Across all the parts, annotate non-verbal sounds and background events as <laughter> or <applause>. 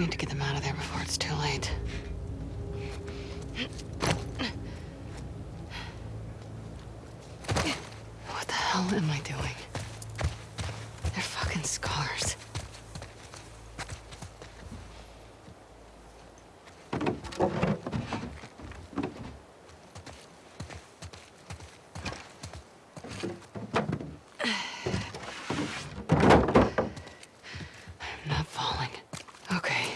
Need to get them out of there before it's too late. What the hell am I doing? They're fucking scars. I'm not falling. Okay.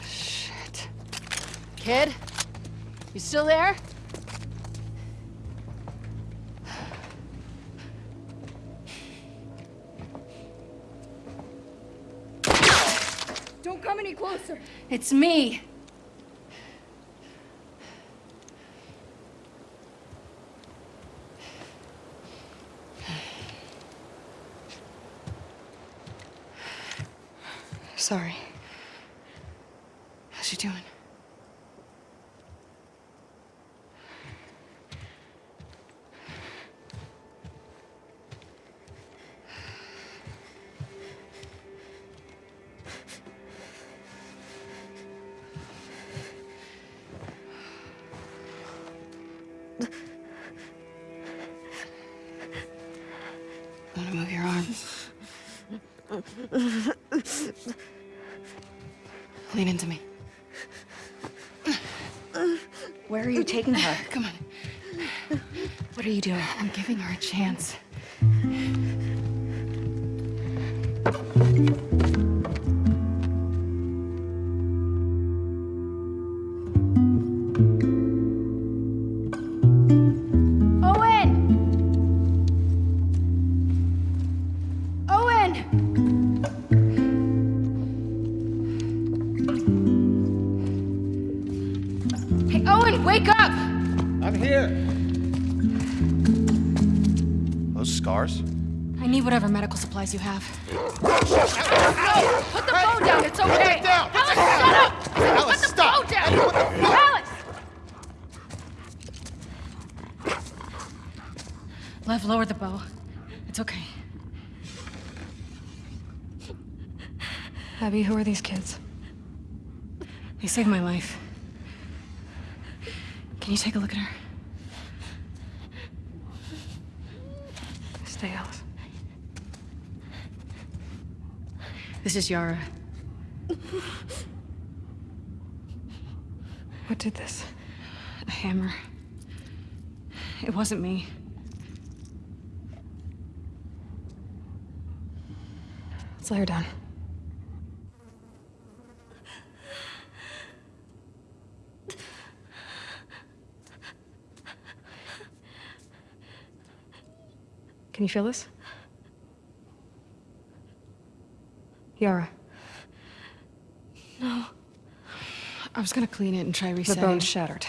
Shit. Kid? You still there? Don't come any closer. It's me. Sorry. How's she doing? Taking her? <sighs> Come on. What are you doing? I'm giving her a chance. Medical you have. Put the phone down, it's okay! it down! Alice, shut up! Alice, Put the stop! phone down! Ellie, the fuck? Alice! Lev, lower the bow. It's okay. Abby, who are these kids? They saved my life. Can you take a look at her? Stay, Alice. This is Yara. What did this? A hammer. It wasn't me. Let's lay her down. Can you feel this? Yara. No. I was gonna clean it and try resetting. The bone's shattered.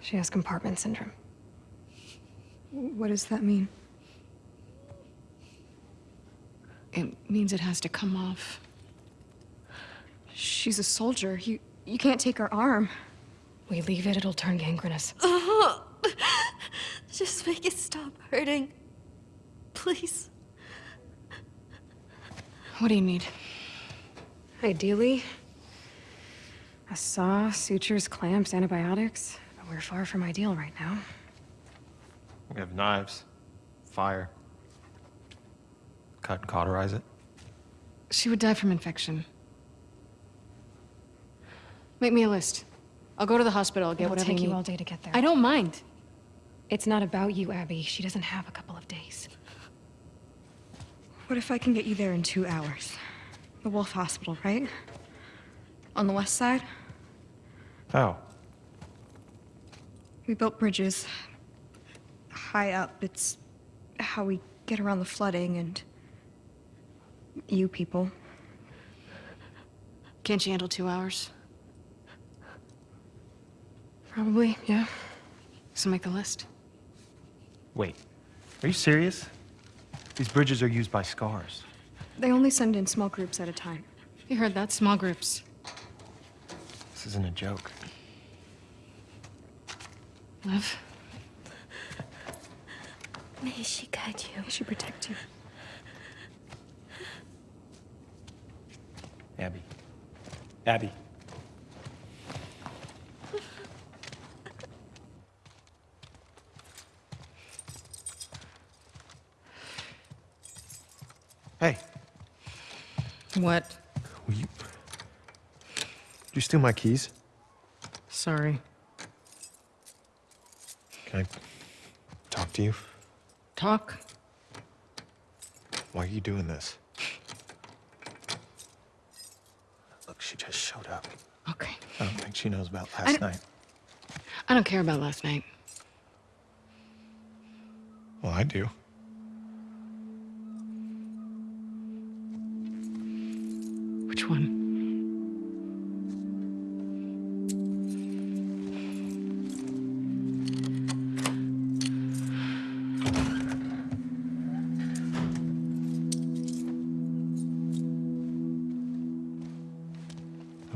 She has compartment syndrome. What does that mean? It means it has to come off. She's a soldier. You you can't take her arm. We leave it, it'll turn gangrenous. <laughs> Just make it stop hurting. Please. What do you need? Ideally, a saw, sutures, clamps, antibiotics. But we're far from ideal right now. We have knives, fire. Cut and cauterize it. She would die from infection. Make me a list. I'll go to the hospital, I'll get It'll whatever take you you need. all day to get there. I don't mind. It's not about you, Abby. She doesn't have a couple of days. What if I can get you there in two hours? The Wolf Hospital, right? On the west side? How? We built bridges high up. It's how we get around the flooding and you people. Can't you handle two hours? Probably, yeah. So make the list. Wait. Are you serious? These bridges are used by scars. They only send in small groups at a time. You heard that? Small groups. This isn't a joke. Love. May she guide you. May she protect you. Abby. Abby. Hey, What? will you... Did you steal my keys? Sorry. Can I talk to you? Talk? Why are you doing this? Look, she just showed up. Okay. I don't think she knows about last don't- night. I don't care about last night. Well, I do.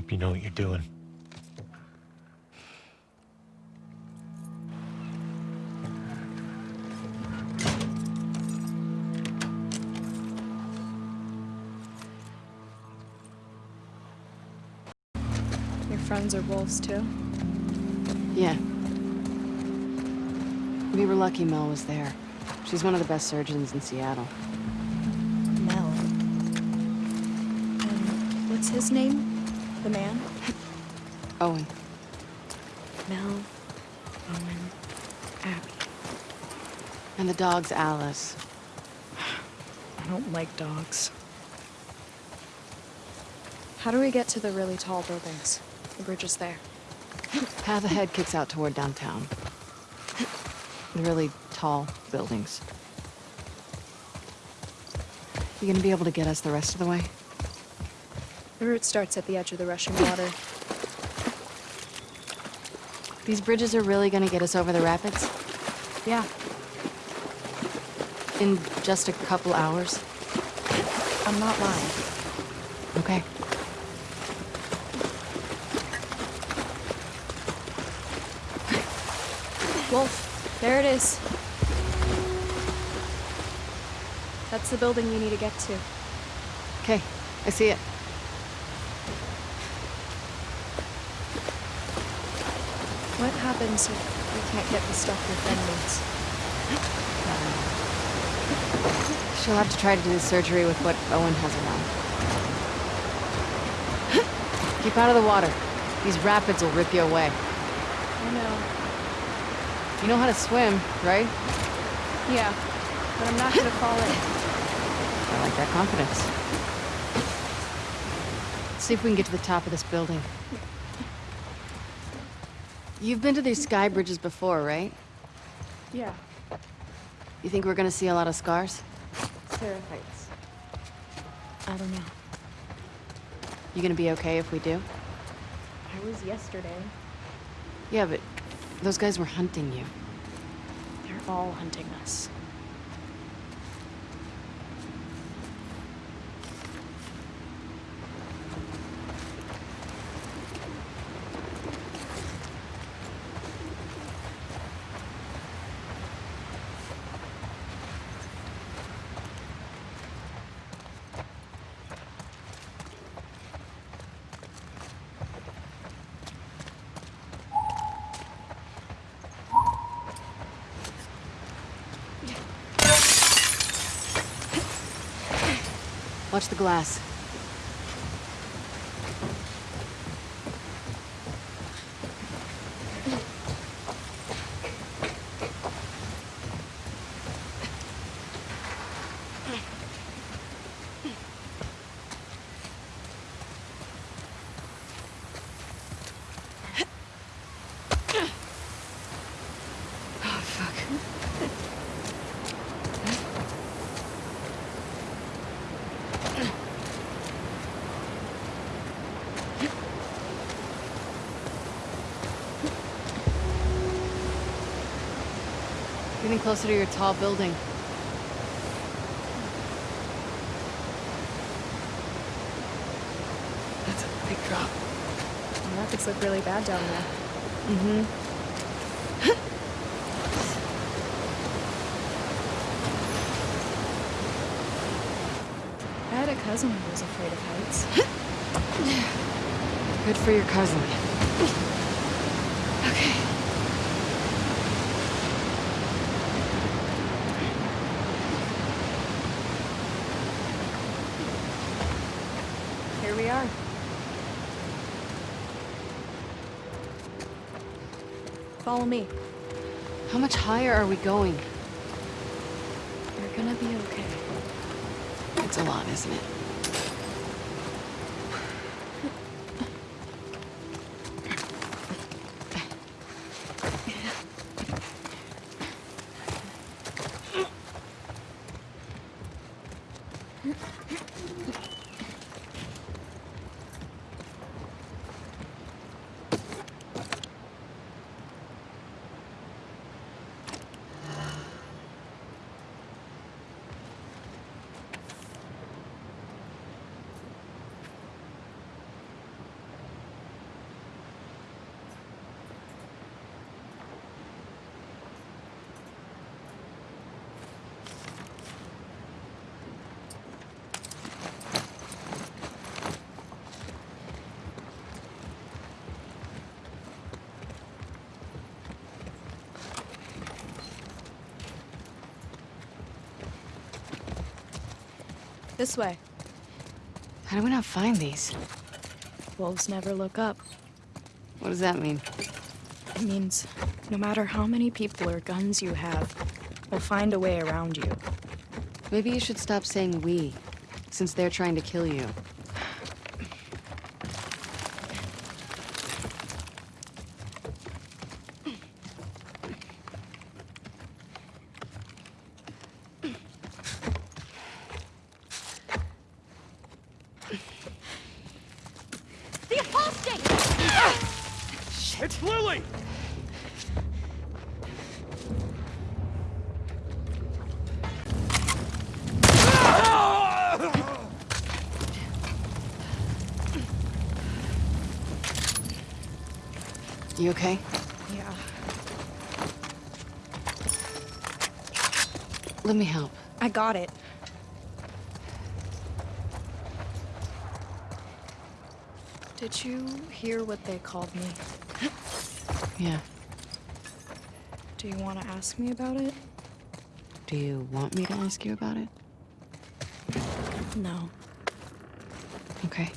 Hope you know what you're doing. Your friends are wolves too? Yeah. We were lucky Mel was there. She's one of the best surgeons in Seattle. Mel. And what's his name? The man? Owen. Mel. Owen. Abby. And the dog's Alice. I don't like dogs. How do we get to the really tall buildings? The bridge is there. Path ahead kicks out toward downtown. The really tall buildings. You gonna be able to get us the rest of the way? The route starts at the edge of the rushing water. These bridges are really gonna get us over the rapids? Yeah, In just a couple hours? I'm not lying. Okay. Wolf, there it is. That's the building you need to get to. Okay, I see it. What happens if we can't get the stuff your friend needs? She'll have to try to do the surgery with what Owen has around. Keep out of the water. These rapids will rip you away. I know. You know how to swim, right? Yeah, but I'm not gonna fall in. I like that confidence. Let's see if we can get to the top of this building. You've been to these sky bridges before, right? Yeah, You think we're gonna see a lot of scars? Sarah Heights. I don't know. You gonna be okay if we do? I was yesterday. Yeah, but those guys were hunting you. They're all hunting us. Watch the glass. getting closer to your tall building. That's a big drop. The Graphics look really bad down there. Mm-hmm. <laughs> I had a cousin who was afraid of heights. <laughs> Good for your cousin. <laughs> Okay. Here we are. Follow me. How much higher are we going? You're gonna be okay. It's a lot, isn't it? This way. How do we not find these? Wolves never look up. What does that mean? It means no matter how many people or guns you have, we'll find a way around you. Maybe you should stop saying we, since they're trying to kill you. The apostate! It's Lily! You okay? Yeah. Let me help. I got it. Did you hear what they called me? Yeah. Do you want to ask me about it? Do you want me to ask you about it? No. Okay.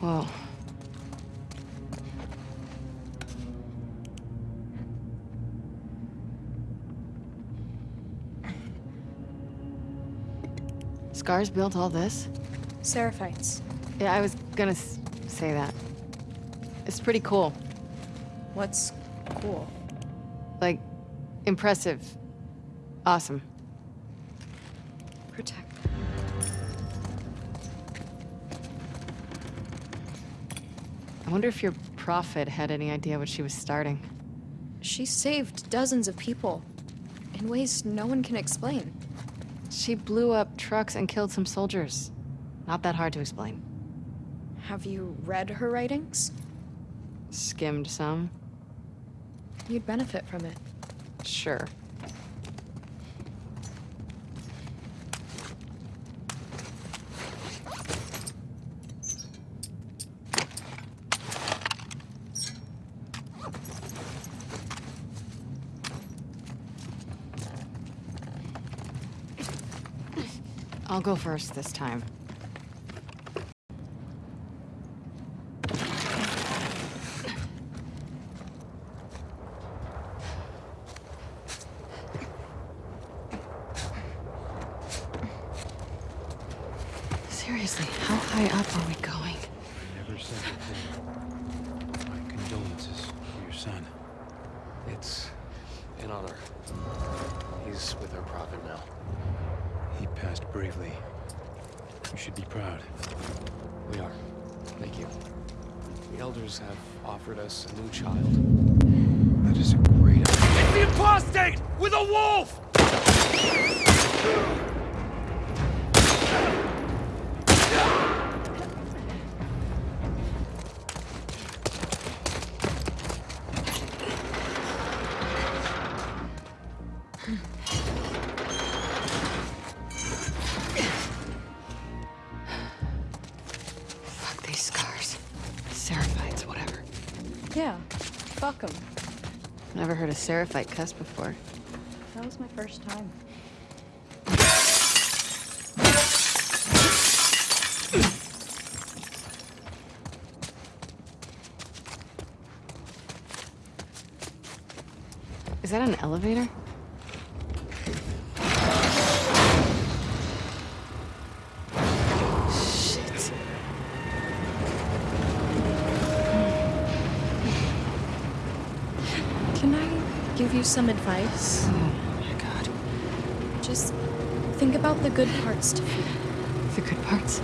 Whoa. Scars built all this? Seraphites. Yeah, I was gonna s- say that. It's pretty cool. What's cool? Like, impressive. Awesome. I wonder if your prophet had any idea what she was starting. She saved dozens of people in ways no one can explain. She blew up trucks and killed some soldiers. Not that hard to explain. Have you read her writings? Skimmed some? You'd benefit from it. Sure. I'll go first this time. Seriously, how high up are we going? I never said anything. My condolences for your son. It's an honor. He's with our prophet now. He passed bravely. You should be proud. We are. Thank you. The elders have offered us a new child. That is a great idea. It's the apostate with a wolf! Yeah, fuck 'em. Never heard a seraphite cuss before. That was my first time. Is that an elevator? Some advice? Oh my god. Just think about the good parts too. The good parts?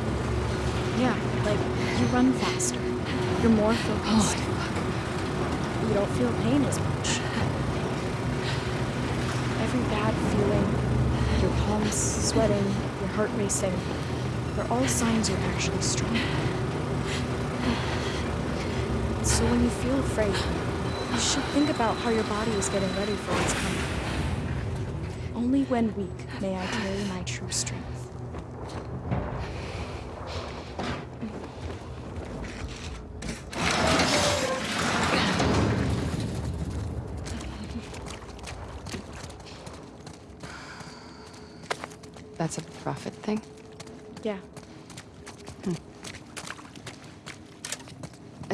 Yeah, like you run faster. You're more focused. Oh, fuck. You don't feel pain as much. Every bad feeling, your palms sweating, your heart racing, they're all signs you're actually strong. So when you feel afraid, you should think about how your body is getting ready for what's coming. Only when weak may I carry my true strength. That's a prophet thing? Yeah,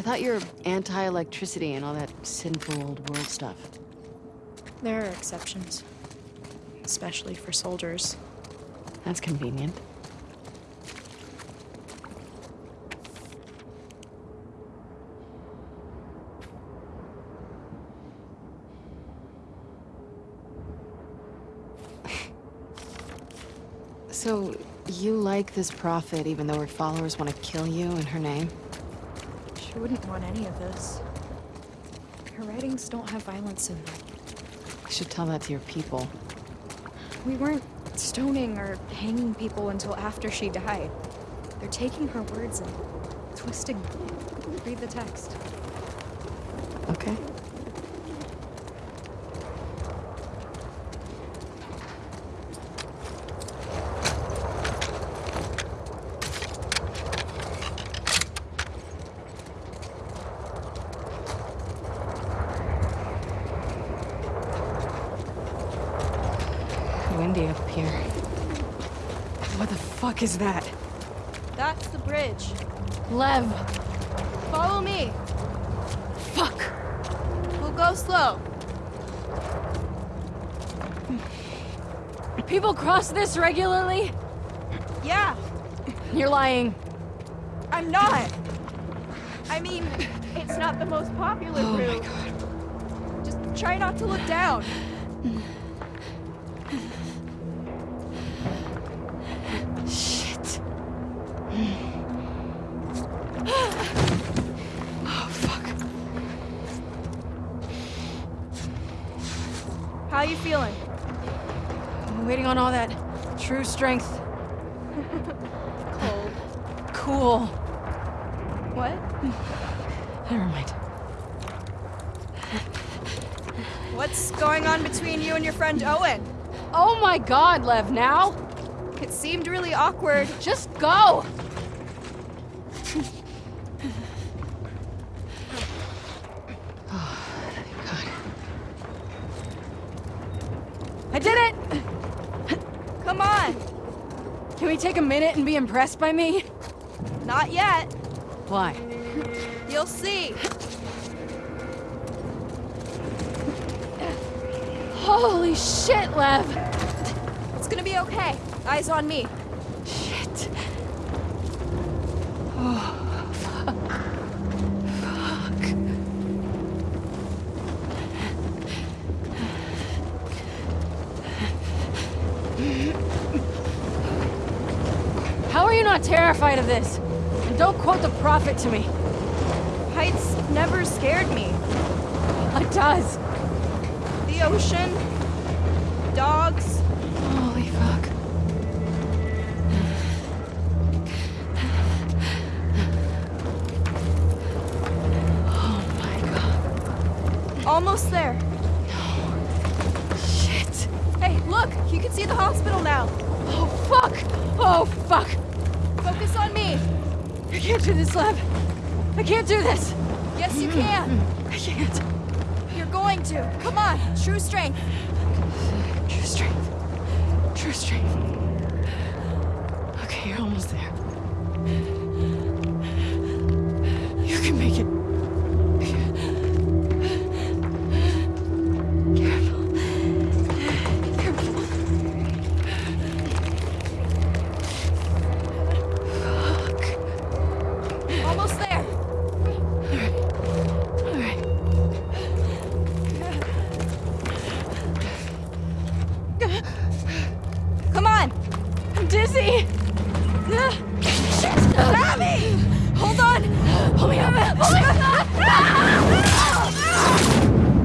thought you were anti-electricity and all that sinful old world stuff. there are exceptions. Especially for soldiers. That's convenient. <laughs> So, you like this prophet even though her followers want to kill you in her name? She wouldn't want any of this. Her writings don't have violence in them. You should tell that to your people. We weren't stoning or hanging people until after she died. They're taking her words and twisting them. Read the text. Okay? Windy up here. What the is that? That's the bridge. Lev! Follow me. Fuck! We'll go slow. People cross this regularly? Yeah, You're lying. I'm not. I mean, it's not the most popular Oh my route. god. Just try not to look down. Strength. Cold. Cool. What? Never mind. What's going on between you and your friend Owen? Oh my god, Lev, now? It seemed really awkward. Just go! <sighs> oh, thank God. I did it! Come on. Can we take a minute and be impressed by me? Not yet. Why? You'll see. Holy shit, Lev! It's gonna be okay. Eyes on me. Shit. You not terrified of this? And don't quote the prophet to me. Heights never scared me. <laughs> It does. The ocean, dogs, Holy fuck. <sighs> Oh my god. almost there. Shit. Hey, look! You can see the hospital now. Oh fuck. Oh fuck. Focus on me. I can't do this, Lev. I can't do this. Yes, you can. I can't. You're going to. Come on. True strength. True strength. True strength. Okay, you're almost there. You can make it.